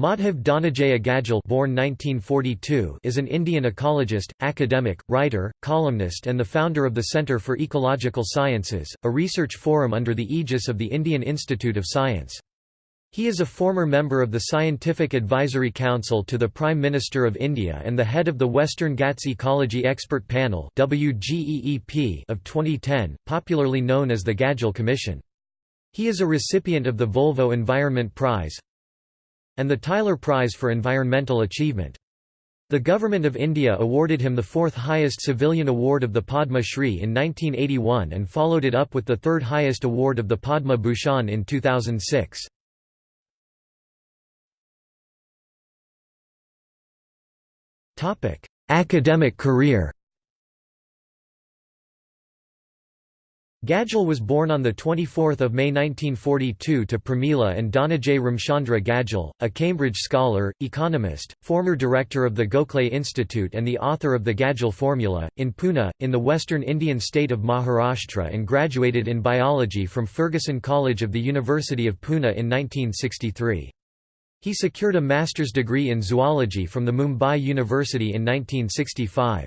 Madhav Dhananjaya Gadgil born 1942 is an Indian ecologist, academic, writer, columnist and the founder of the Centre for Ecological Sciences, a research forum under the aegis of the Indian Institute of Science. He is a former member of the Scientific Advisory Council to the Prime Minister of India and the head of the Western Ghats Ecology Expert Panel of 2010, popularly known as the Gadgil Commission. He is a recipient of the Volvo Environment Prize, and the Tyler Prize for Environmental Achievement. The Government of India awarded him the fourth highest civilian award of the Padma Shri in 1981 and followed it up with the third highest award of the Padma Bhushan in 2006. Academic career Gadgil was born on 24 May 1942 to Pramila and Dhananjay Ramchandra Gadgil, a Cambridge scholar, economist, former director of the Gokhale Institute and the author of the Gadgil Formula, in Pune, in the western Indian state of Maharashtra and graduated in biology from Fergusson College of the University of Pune in 1963. He secured a master's degree in zoology from the Mumbai University in 1965.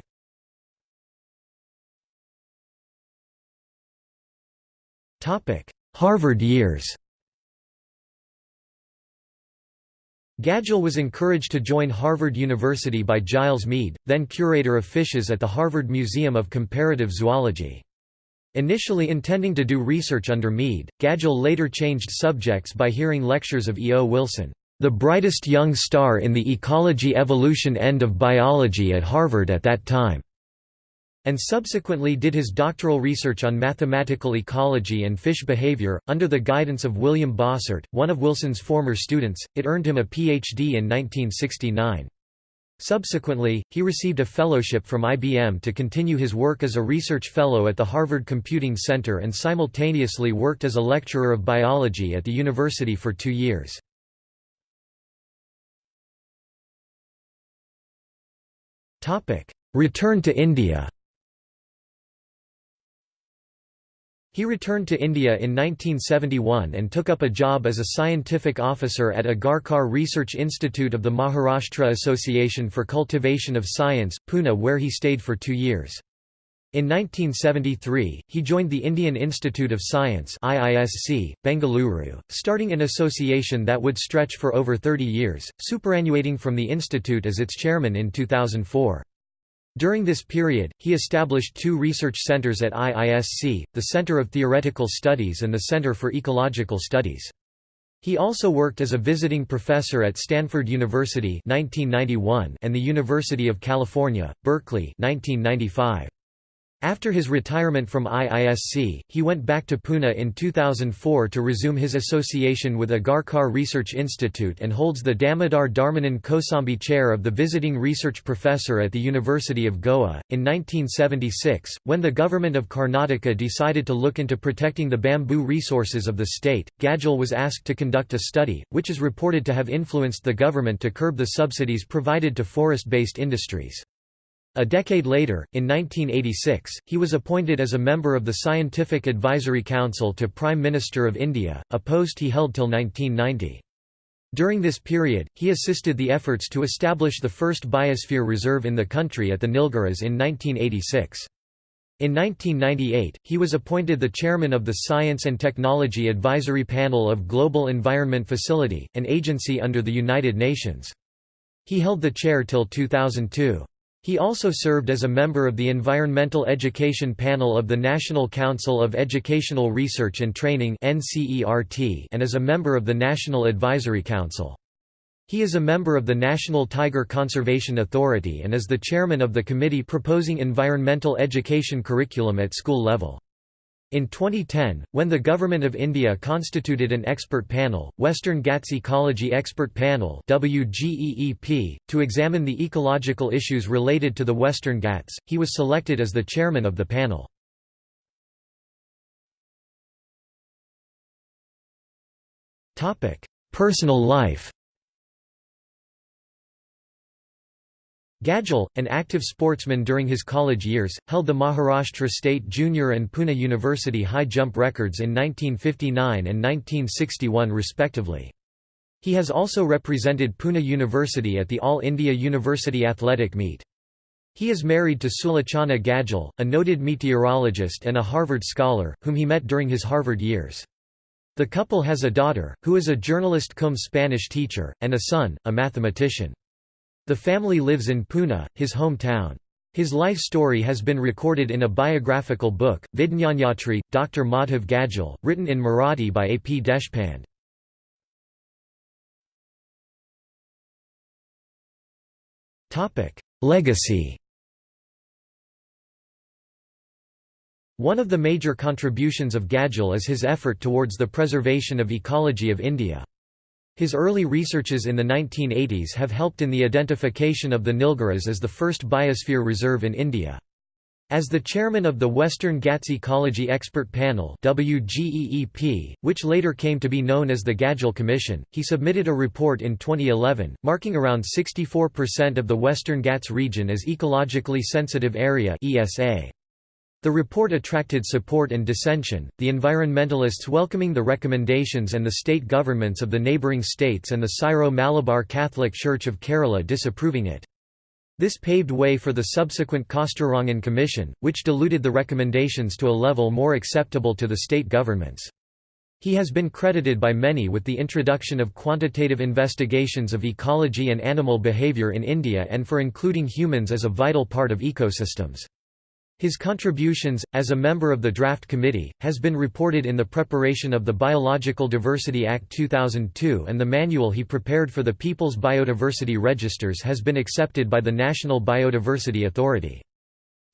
Harvard years Gadgil was encouraged to join Harvard University by Giles Mead, then curator of fishes at the Harvard Museum of Comparative Zoology. Initially intending to do research under Mead, Gadgil later changed subjects by hearing lectures of E. O. Wilson, the brightest young star in the ecology evolution end of biology at Harvard at that time and subsequently did his doctoral research on mathematical ecology and fish behavior. Under the guidance of William Bossert, one of Wilson's former students, it earned him a Ph.D. in 1969. Subsequently, he received a fellowship from IBM to continue his work as a research fellow at the Harvard Computing Center and simultaneously worked as a lecturer of biology at the university for two years. Return to India He returned to India in 1971 and took up a job as a scientific officer at Agarkar Research Institute of the Maharashtra Association for Cultivation of Science, Pune where he stayed for two years. In 1973, he joined the Indian Institute of Science IISC, Bengaluru, starting an association that would stretch for over 30 years, superannuating from the institute as its chairman in 2004. During this period, he established two research centers at IISC, the Center of Theoretical Studies and the Center for Ecological Studies. He also worked as a visiting professor at Stanford University 1991 and the University of California, Berkeley 1995. After his retirement from IISC, he went back to Pune in 2004 to resume his association with Agarkar Research Institute and holds the Damodar Dharmananda Kosambi Chair of the Visiting Research Professor at the University of Goa. In 1976, when the government of Karnataka decided to look into protecting the bamboo resources of the state, Gadgil was asked to conduct a study, which is reported to have influenced the government to curb the subsidies provided to forest-based industries. A decade later, in 1986, he was appointed as a member of the Scientific Advisory Council to Prime Minister of India, a post he held till 1990. During this period, he assisted the efforts to establish the first biosphere reserve in the country at the Nilgiris in 1986. In 1998, he was appointed the chairman of the Science and Technology Advisory Panel of Global Environment Facility, an agency under the United Nations. He held the chair till 2002. He also served as a member of the Environmental Education Panel of the National Council of Educational Research and Training and as a member of the National Advisory Council. He is a member of the National Tiger Conservation Authority and is the chairman of the committee proposing environmental education curriculum at school level. In 2010, when the Government of India constituted an expert panel, Western Ghats Ecology Expert Panel WGEEP, to examine the ecological issues related to the Western Ghats, he was selected as the chairman of the panel. Personal life Gadgil, an active sportsman during his college years, held the Maharashtra State Junior and Pune University high jump records in 1959 and 1961 respectively. He has also represented Pune University at the All India University Athletic Meet. He is married to Sulochana Gadgil, a noted meteorologist and a Harvard scholar, whom he met during his Harvard years. The couple has a daughter, who is a journalist cum Spanish teacher, and a son, a mathematician. The family lives in Pune, his hometown. His life story has been recorded in a biographical book, Vidnyanyatri, Dr. Madhav Gadgil, written in Marathi by A. P. Deshpande. Legacy One of the major contributions of Gadgil is his effort towards the preservation of ecology of India. His early researches in the 1980s have helped in the identification of the Nilgiris as the first biosphere reserve in India. As the chairman of the Western Ghats Ecology Expert Panel WGEEP, which later came to be known as the Gadgil Commission, he submitted a report in 2011, marking around 64% of the Western Ghats region as Ecologically Sensitive Area ESA. The report attracted support and dissension, the environmentalists welcoming the recommendations and the state governments of the neighbouring states and the Syro-Malabar Catholic Church of Kerala disapproving it. This paved way for the subsequent Kasturirangan Commission, which diluted the recommendations to a level more acceptable to the state governments. He has been credited by many with the introduction of quantitative investigations of ecology and animal behavior in India and for including humans as a vital part of ecosystems. His contributions, as a member of the draft committee, has been reported in the preparation of the Biological Diversity Act 2002 and the manual he prepared for the People's Biodiversity Registers has been accepted by the National Biodiversity Authority.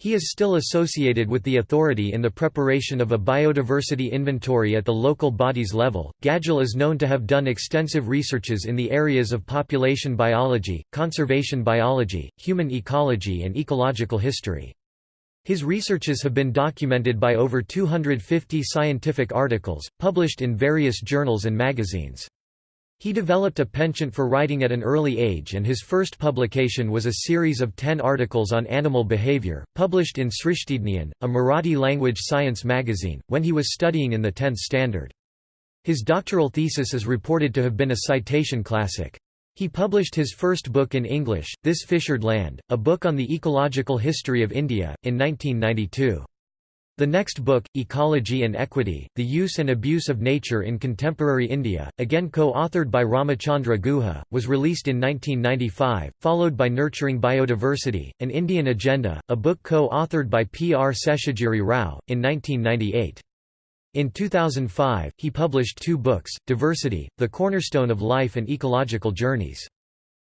He is still associated with the authority in the preparation of a biodiversity inventory at the local bodies level. Gadgil is known to have done extensive researches in the areas of population biology, conservation biology, human ecology, and ecological history. His researches have been documented by over 250 scientific articles, published in various journals and magazines. He developed a penchant for writing at an early age and his first publication was a series of ten articles on animal behavior, published in Srishtidnyan, a Marathi-language science magazine, when he was studying in the 10th standard. His doctoral thesis is reported to have been a citation classic. He published his first book in English, This Fissured Land, a book on the ecological history of India, in 1992. The next book, Ecology and Equity, The Use and Abuse of Nature in Contemporary India, again co-authored by Ramachandra Guha, was released in 1995, followed by Nurturing Biodiversity, An Indian Agenda, a book co-authored by P. R. Seshagiri Rao, in 1998. In 2005, he published two books, Diversity, The Cornerstone of Life and Ecological Journeys.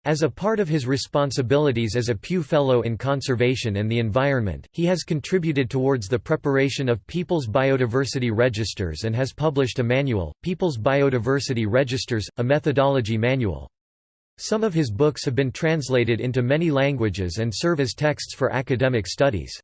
As a part of his responsibilities as a Pew Fellow in Conservation and the Environment, he has contributed towards the preparation of People's Biodiversity Registers and has published a manual, People's Biodiversity Registers, a methodology manual. Some of his books have been translated into many languages and serve as texts for academic studies.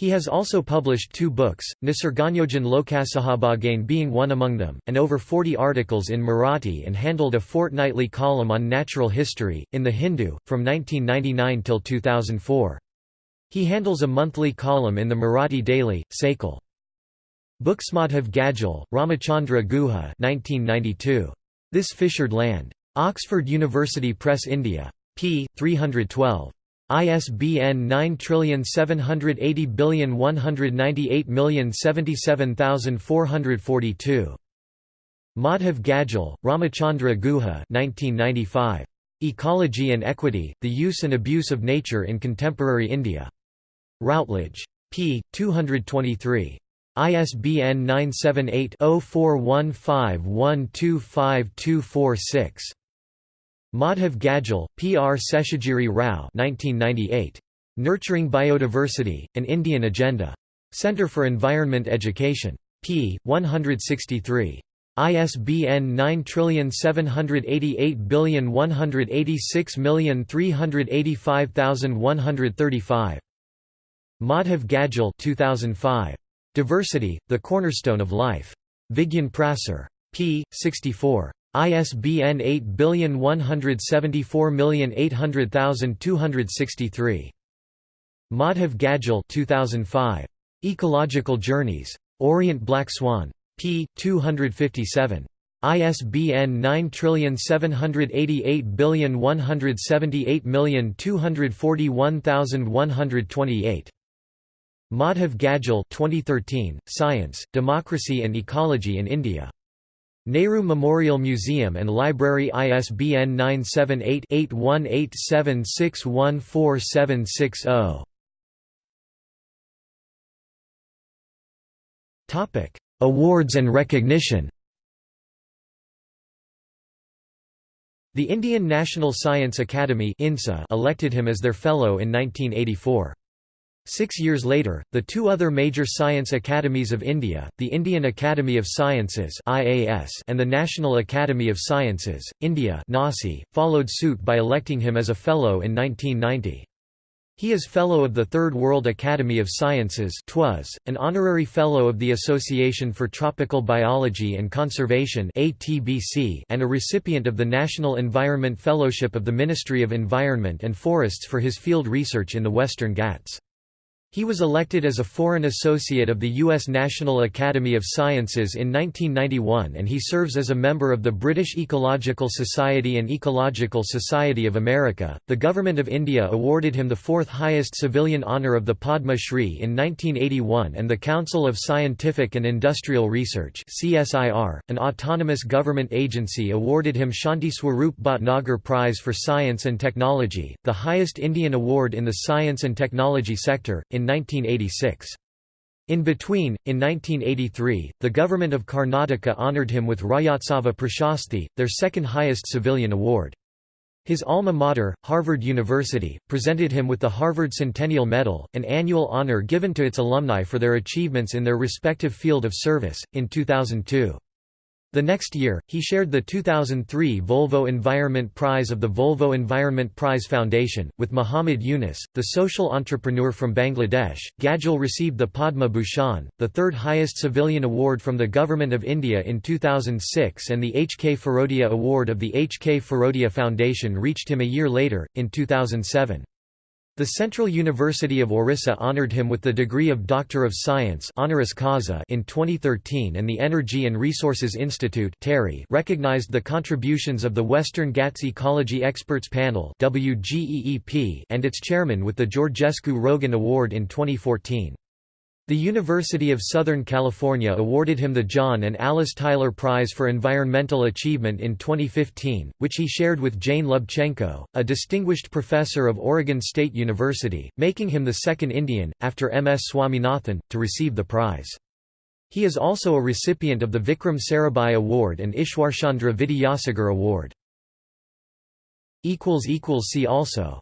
He has also published two books, Nisarganyojan Lokasahabagain being one among them, and over 40 articles in Marathi and handled a fortnightly column on natural history, in The Hindu, from 1999 till 2004. He handles a monthly column in the Marathi daily, Sakal. Booksmadhav Gadgil, Ramachandra Guha 1992. This Fissured Land. Oxford University Press India. p. 312. ISBN 9780198077442. Madhav Gadgil, Ramachandra Guha 1995. Ecology and Equity, The Use and Abuse of Nature in Contemporary India. Routledge. p. 223. ISBN 978 0415125246. Madhav Gadgil, P. R. Seshagiri Rao 1998. Nurturing Biodiversity, An Indian Agenda. Center for Environment Education. p. 163. ISBN 9788186385135. Madhav Gadgil 2005. Diversity, The Cornerstone of Life. Vigyan Prasar. p. 64. ISBN 8174800263. Madhav Gadgil 2005. Ecological Journeys. Orient Black Swan. p. 257. ISBN 9788178241128. Madhav Gadgil 2013, Science, Democracy and Ecology in India. Nehru Memorial Museum and Library ISBN 978-8187614760. Awards and recognition The Indian National Science Academy elected him as their fellow in 1984. Six years later, the two other major science academies of India, the Indian Academy of Sciences and the National Academy of Sciences, India followed suit by electing him as a Fellow in 1990. He is Fellow of the Third World Academy of Sciences an Honorary Fellow of the Association for Tropical Biology and Conservation and a recipient of the National Environment Fellowship of the Ministry of Environment and Forests for his field research in the Western Ghats. He was elected as a Foreign Associate of the U.S. National Academy of Sciences in 1991 and he serves as a member of the British Ecological Society and Ecological Society of America. The Government of India awarded him the fourth highest civilian honour of the Padma Shri in 1981 and the Council of Scientific and Industrial Research CSIR, an autonomous government agency awarded him Shanti Swarup Bhatnagar Prize for Science and Technology, the highest Indian award in the science and technology sector, in 1986. In between, in 1983, the government of Karnataka honoured him with Rajyotsava Prashasti, their second highest civilian award. His alma mater, Harvard University, presented him with the Harvard Centennial Medal, an annual honor given to its alumni for their achievements in their respective field of service, in 2002. The next year, he shared the 2003 Volvo Environment Prize of the Volvo Environment Prize Foundation, with Muhammad Yunus, the social entrepreneur from Bangladesh. Gadgil received the Padma Bhushan, the third highest civilian award from the Government of India in 2006 and the H. K. Firodia Award of the H. K. Firodia Foundation reached him a year later, in 2007. The Central University of Orissa honored him with the degree of Doctor of Science honoris causa in 2013 and the Energy and Resources Institute recognized the contributions of the Western Ghats Ecology Experts Panel and its chairman with the Georgescu Roegen Award in 2014. The University of Southern California awarded him the John and Alice Tyler Prize for Environmental Achievement in 2015, which he shared with Jane Lubchenco, a distinguished professor of Oregon State University, making him the second Indian, after M. S. Swaminathan, to receive the prize. He is also a recipient of the Vikram Sarabhai Award and Ishwarchandra Vidyasagar Award. See also